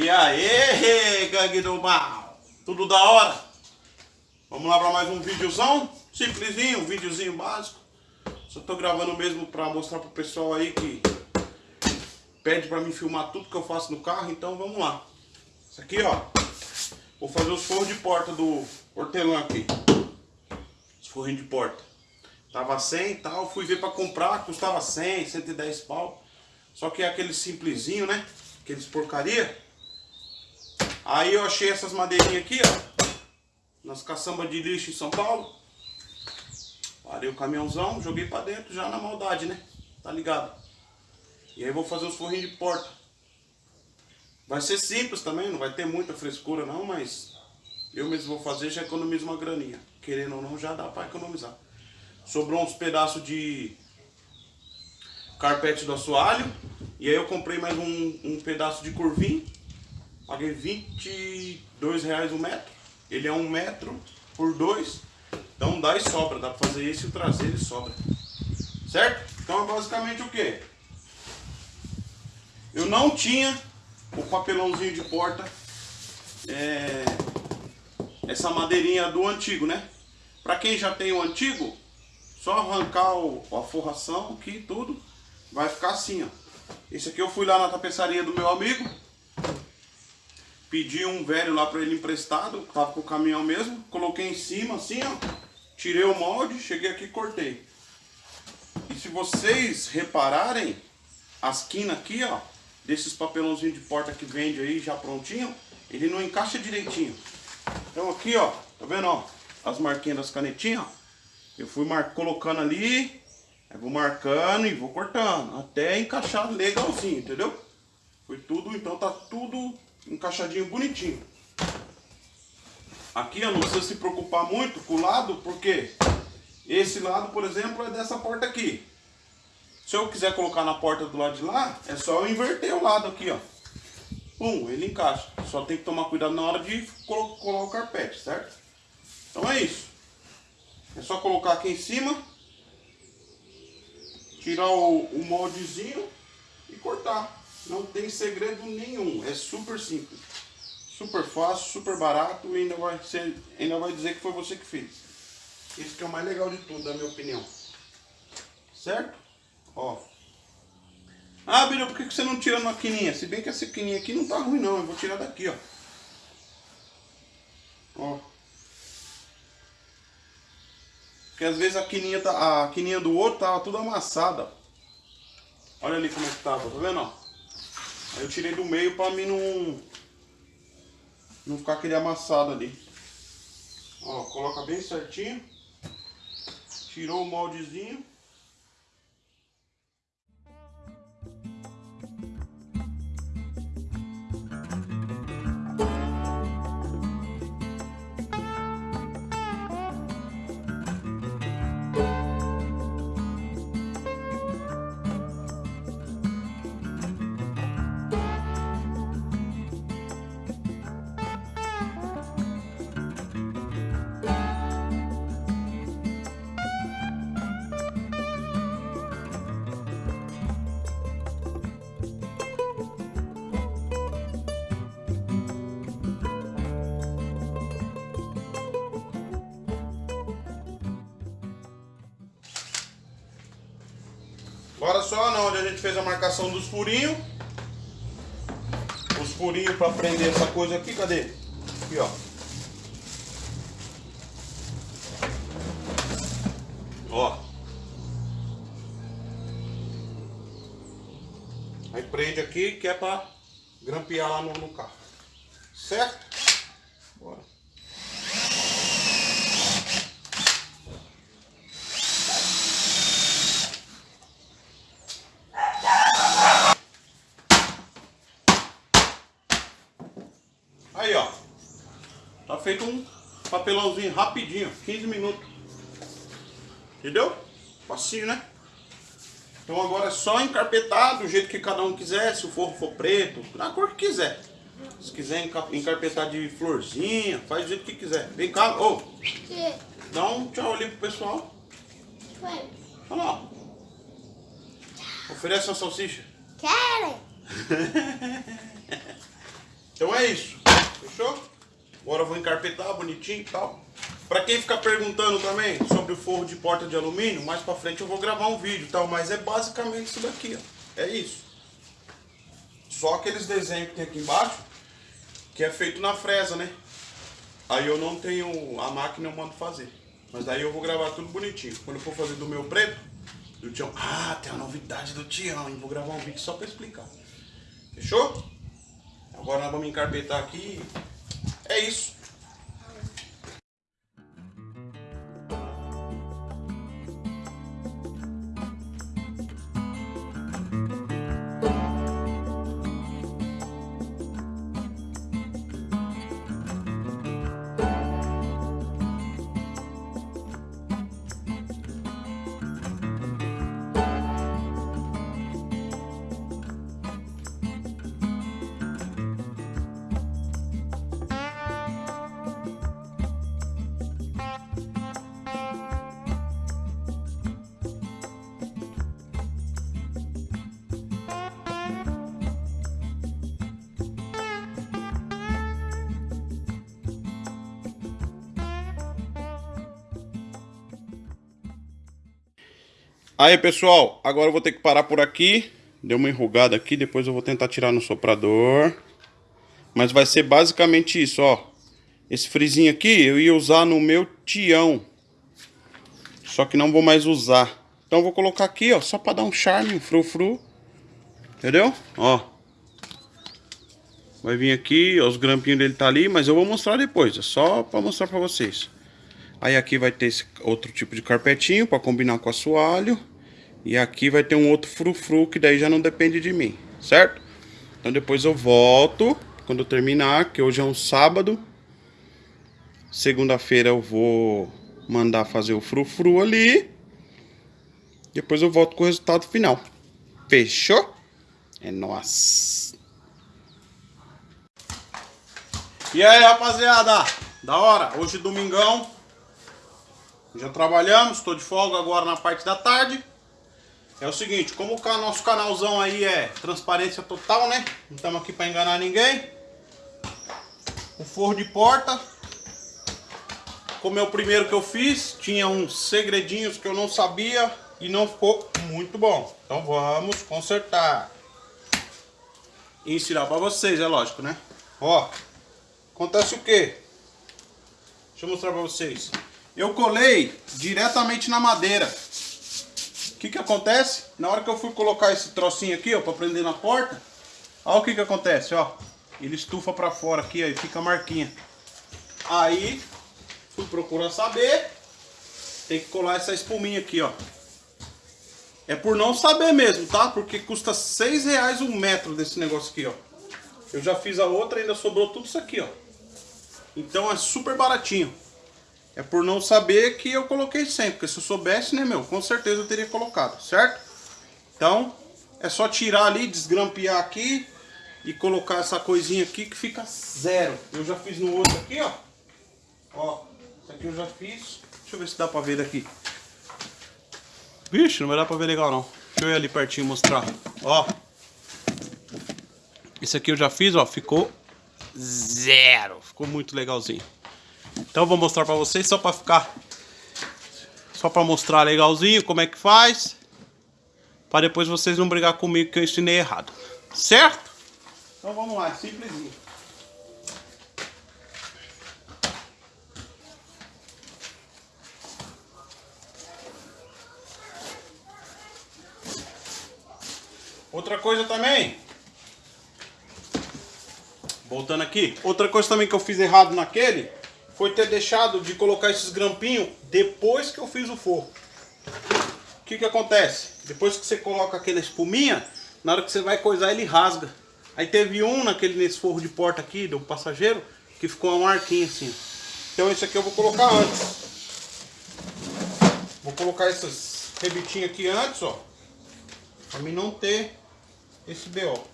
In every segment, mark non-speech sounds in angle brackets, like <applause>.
E aí, gangue do mal? Tudo da hora? Vamos lá para mais um videozão? Simplesinho, um videozinho básico. Só tô gravando mesmo para mostrar pro pessoal aí que pede para mim filmar tudo que eu faço no carro, então vamos lá. Isso aqui, ó. Vou fazer os forros de porta do hortelã aqui. Os forrinhos de porta. Tava 100 e tal, fui ver para comprar, custava 100, 110 pau. Só que é aquele simplesinho, né? Aqueles porcaria. Aí eu achei essas madeirinhas aqui, ó. Nas caçambas de lixo em São Paulo. Parei o caminhãozão, joguei pra dentro já na maldade, né? Tá ligado? E aí vou fazer os forrinhos de porta. Vai ser simples também, não vai ter muita frescura não, mas eu mesmo vou fazer já economizo uma graninha. Querendo ou não, já dá pra economizar. Sobrou uns pedaços de carpete do assoalho. E aí eu comprei mais um, um pedaço de curvim Paguei 22 reais o metro. Ele é um metro por dois. Então dá e sobra. Dá pra fazer esse e o traseiro e sobra. Certo? Então é basicamente o que? Eu não tinha o papelãozinho de porta. É, essa madeirinha do antigo, né? Pra quem já tem o antigo, só arrancar o, a forração aqui tudo. Vai ficar assim, ó. Esse aqui eu fui lá na tapeçaria do meu amigo. Pedi um velho lá para ele emprestado, tava com o caminhão mesmo. Coloquei em cima assim, ó. Tirei o molde, cheguei aqui e cortei. E se vocês repararem, as quinas aqui, ó, desses papelãozinhos de porta que vende aí já prontinho, ele não encaixa direitinho. Então aqui, ó, tá vendo, ó, as marquinhas das canetinhas, ó. Eu fui colocando ali, vou marcando e vou cortando, até encaixar legalzinho, entendeu? Foi tudo, então tá tudo encaixadinho bonitinho. Aqui eu não precisa se preocupar muito com o lado, porque esse lado, por exemplo, é dessa porta aqui. Se eu quiser colocar na porta do lado de lá, é só eu inverter o lado aqui, ó. Pum, ele encaixa. Só tem que tomar cuidado na hora de colar o carpete, certo? Então é isso. É só colocar aqui em cima, tirar o, o moldezinho e cortar. Não tem segredo nenhum, é super simples. Super fácil, super barato e ainda vai, ser, ainda vai dizer que foi você que fez. Isso que é o mais legal de tudo, na minha opinião. Certo? Ó. Ah, Bira, por que você não tira na quininha? Se bem que essa quininha aqui não tá ruim não, eu vou tirar daqui, ó. Ó. Porque às vezes a quininha, tá, a quininha do outro tava tudo amassada. Olha ali como é que tava, tá vendo, ó? Aí eu tirei do meio para mim não, não ficar aquele amassado ali. Ó, coloca bem certinho. Tirou o moldezinho. Agora só na onde a gente fez a marcação dos furinhos. Os furinhos para prender essa coisa aqui, cadê? Aqui, ó. Ó. Aí prende aqui que é para grampear lá no, no carro. Certo? Bora. Aí, ó. Tá feito um papelãozinho rapidinho, 15 minutos. Entendeu? Facinho, né? Então agora é só encarpetar do jeito que cada um quiser, se o forro for preto, na cor que quiser. Se quiser encarpetar de florzinha, faz do jeito que quiser. Vem cá, ô. Oh, dá um tchau ali pro pessoal. Olha lá. Oferece uma salsicha. Quero. <laughs> Então é isso. Fechou? Agora eu vou encarpetar bonitinho e tal. Pra quem ficar perguntando também sobre o forro de porta de alumínio, mais pra frente eu vou gravar um vídeo e tal. Mas é basicamente isso daqui, ó. É isso. Só aqueles desenhos que tem aqui embaixo, que é feito na fresa, né? Aí eu não tenho a máquina, eu mando fazer. Mas daí eu vou gravar tudo bonitinho. Quando eu for fazer do meu preto, do Tião. Ah, tem a novidade do Tião? Vou gravar um vídeo só pra explicar. Fechou? Agora nós vamos encarpetar aqui. É isso. Aí pessoal, agora eu vou ter que parar por aqui. Deu uma enrugada aqui, depois eu vou tentar tirar no soprador. Mas vai ser basicamente isso, ó. Esse frizinho aqui eu ia usar no meu tião. Só que não vou mais usar. Então eu vou colocar aqui, ó, só pra dar um charme, um frufru. Entendeu? Ó. Vai vir aqui, ó, os grampinhos dele tá ali Mas eu vou mostrar depois, é só pra mostrar pra vocês Aí aqui vai ter esse outro tipo de carpetinho para combinar com o assoalho. E aqui vai ter um outro frufru que daí já não depende de mim, certo? Então depois eu volto quando eu terminar, que hoje é um sábado. Segunda-feira eu vou mandar fazer o frufru ali. Depois eu volto com o resultado final. Fechou? É nóis. E aí, rapaziada? Da hora. Hoje domingão. Já trabalhamos, estou de folga agora na parte da tarde. É o seguinte, como o nosso canalzão aí é transparência total, né? Não estamos aqui para enganar ninguém. O forro de porta. Como é o primeiro que eu fiz, tinha uns segredinhos que eu não sabia e não ficou muito bom. Então vamos consertar. E ensinar para vocês, é lógico, né? Ó, acontece o quê? Deixa eu mostrar para vocês. Eu colei diretamente na madeira. O que que acontece? Na hora que eu fui colocar esse trocinho aqui, ó, pra prender na porta, olha o que que acontece, ó. Ele estufa pra fora aqui, ó, e fica a marquinha. Aí, fui procurar saber, tem que colar essa espuminha aqui, ó. É por não saber mesmo, tá? Porque custa 6 reais um metro desse negócio aqui, ó. Eu já fiz a outra ainda sobrou tudo isso aqui, ó. Então é super baratinho. É por não saber que eu coloquei sempre. Porque se eu soubesse, né, meu, com certeza eu teria colocado, certo? Então, é só tirar ali, desgrampear aqui e colocar essa coisinha aqui que fica zero. Eu já fiz no outro aqui, ó. Ó, isso aqui eu já fiz. Deixa eu ver se dá pra ver daqui. Vixe, não vai dar pra ver legal não. Deixa eu ir ali pertinho mostrar. Ó. Esse aqui eu já fiz, ó. Ficou zero. Ficou muito legalzinho. Então vou mostrar pra vocês só pra ficar... Só pra mostrar legalzinho como é que faz. Pra depois vocês não brigar comigo que eu ensinei errado. Certo? Então vamos lá, é simplesinho. Outra coisa também. Voltando aqui. Outra coisa também que eu fiz errado naquele foi ter deixado de colocar esses grampinhos depois que eu fiz o forro. O que que acontece? Depois que você coloca aquela espuminha, na hora que você vai coisar ele rasga. Aí teve um naquele nesse forro de porta aqui do passageiro que ficou uma marquinha assim. Então esse aqui eu vou colocar antes. Vou colocar esses rebitinhos aqui antes, ó. Pra mim não ter esse BO.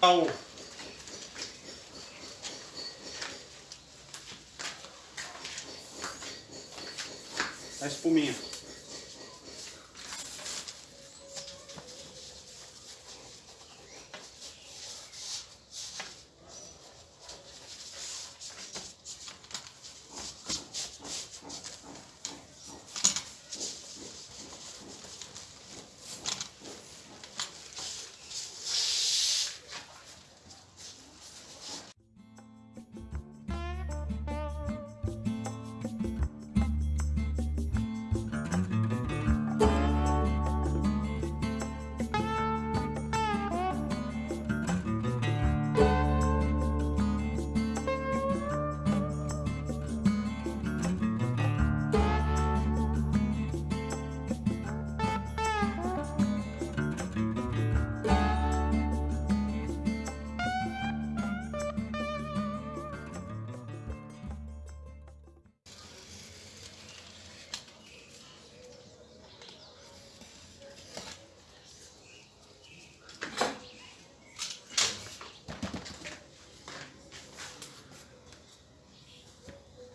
Au. A espuminha.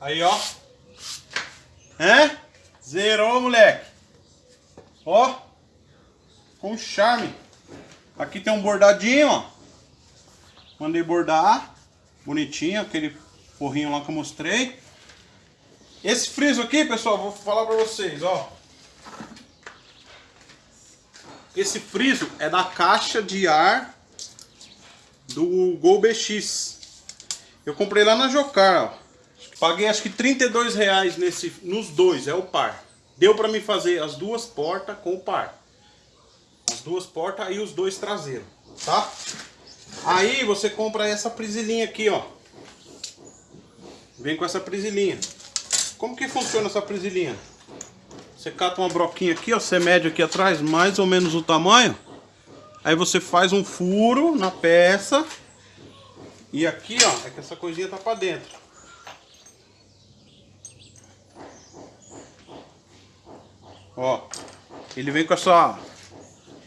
Aí, ó. Hã? Zerou, moleque. Ó. Com charme. Aqui tem um bordadinho, ó. Mandei bordar. Bonitinho, aquele forrinho lá que eu mostrei. Esse friso aqui, pessoal, vou falar pra vocês, ó. Esse friso é da caixa de ar do Gol BX. Eu comprei lá na Jocar, ó. Paguei acho que 32 reais nesse, nos dois, é o par. Deu pra me fazer as duas portas com o par. As duas portas e os dois traseiros, tá? Aí você compra essa prisilinha aqui, ó. Vem com essa prisilinha. Como que funciona essa prisilinha? Você cata uma broquinha aqui, ó, você mede aqui atrás mais ou menos o tamanho. Aí você faz um furo na peça. E aqui, ó, é que essa coisinha tá pra dentro. Ó, ele vem com essa...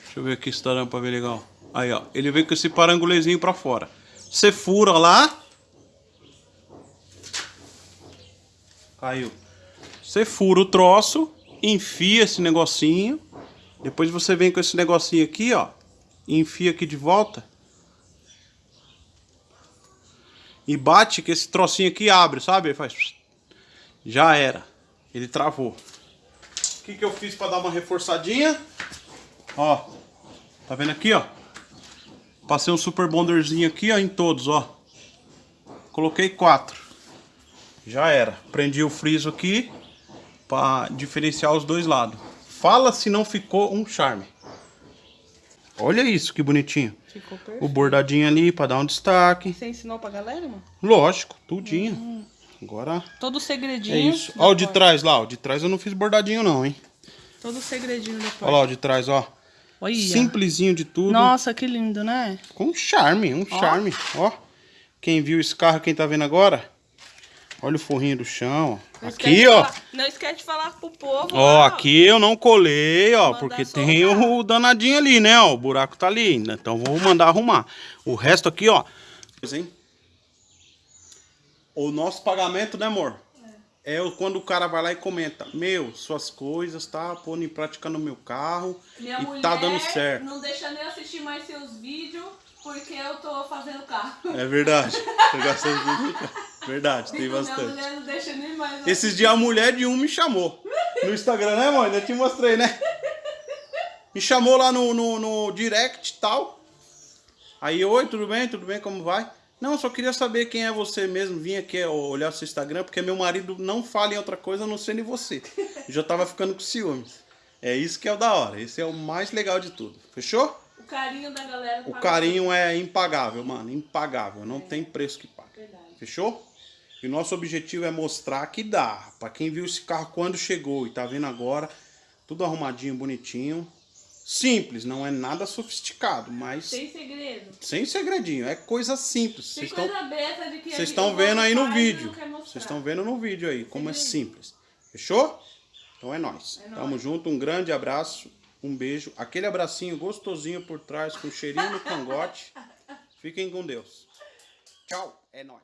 Deixa eu ver aqui se dando pra ver legal. Aí, ó, ele vem com esse parangulezinho pra fora. Você fura lá. Caiu. Você fura o troço, enfia esse negocinho. Depois você vem com esse negocinho aqui, ó. Enfia aqui de volta. E bate que esse trocinho aqui abre, sabe? Faz... Já era. Ele travou que, que eu fiz para dar uma reforçadinha? Ó, tá vendo aqui, ó? Passei um super bonderzinho aqui, ó, em todos, ó. Coloquei quatro. Já era. Prendi o friso aqui para diferenciar os dois lados. Fala se não ficou um charme. Olha isso, que bonitinho. Ficou perfeito. O bordadinho ali para dar um destaque. Você ensinou pra galera, mano? Lógico, tudinho. Hum. Agora... Todo segredinho. É isso. Ó o de trás lá, o de trás eu não fiz bordadinho não, hein. Todo segredinho depois. Olha lá o de trás, ó. Olha. Simplesinho de tudo. Nossa, que lindo, né? Com charme, um ó. charme. Ó. Quem viu esse carro, quem tá vendo agora? Olha o forrinho do chão. Não aqui, ó. Falar, não esquece de falar pro povo. Ó, ó. aqui eu não colei, ó. Porque tem o danadinho ali, né? Ó, o buraco tá ali. Então vou mandar arrumar. O resto aqui, ó. Hein? O nosso pagamento, né, amor? É quando o cara vai lá e comenta, meu, suas coisas tá pondo em prática no meu carro Minha e tá dando certo. não deixa nem assistir mais seus vídeos porque eu tô fazendo carro. É verdade. <laughs> Tô gastando vídeo Verdade, tem então, bastante. Minha mulher não deixa nem mais Esses dias a mulher de um me chamou. No Instagram, né, mãe? Eu te mostrei, né? Me chamou lá no, no, no direct e tal. Aí, oi, tudo bem? Tudo bem? Como vai? Não, só queria saber quem é você mesmo. Vim aqui olhar seu Instagram, porque meu marido não fala em outra coisa a não ser em você. <laughs> Já tava ficando com ciúmes. É isso que é o da hora. Esse é o mais legal de tudo. Fechou? O carinho da galera. O carinho é impagável, mano. Impagável. Não é. tem preço que pague. Verdade. Fechou? E o nosso objetivo é mostrar que dá. Pra quem viu esse carro quando chegou e tá vendo agora, tudo arrumadinho, bonitinho. Simples, não é nada sofisticado, mas... Sem segredo. Sem segredinho, é coisa simples. Vocês estão, Vocês estão vendo aí no vídeo. Vocês estão vendo no vídeo aí como é simples. Fechou? Então é nóis. É Tamo nóis. junto, um grande abraço, um beijo. Aquele abracinho gostosinho por trás, com cheirinho no cangote. <laughs> Fiquem com Deus. Tchau, é nóis.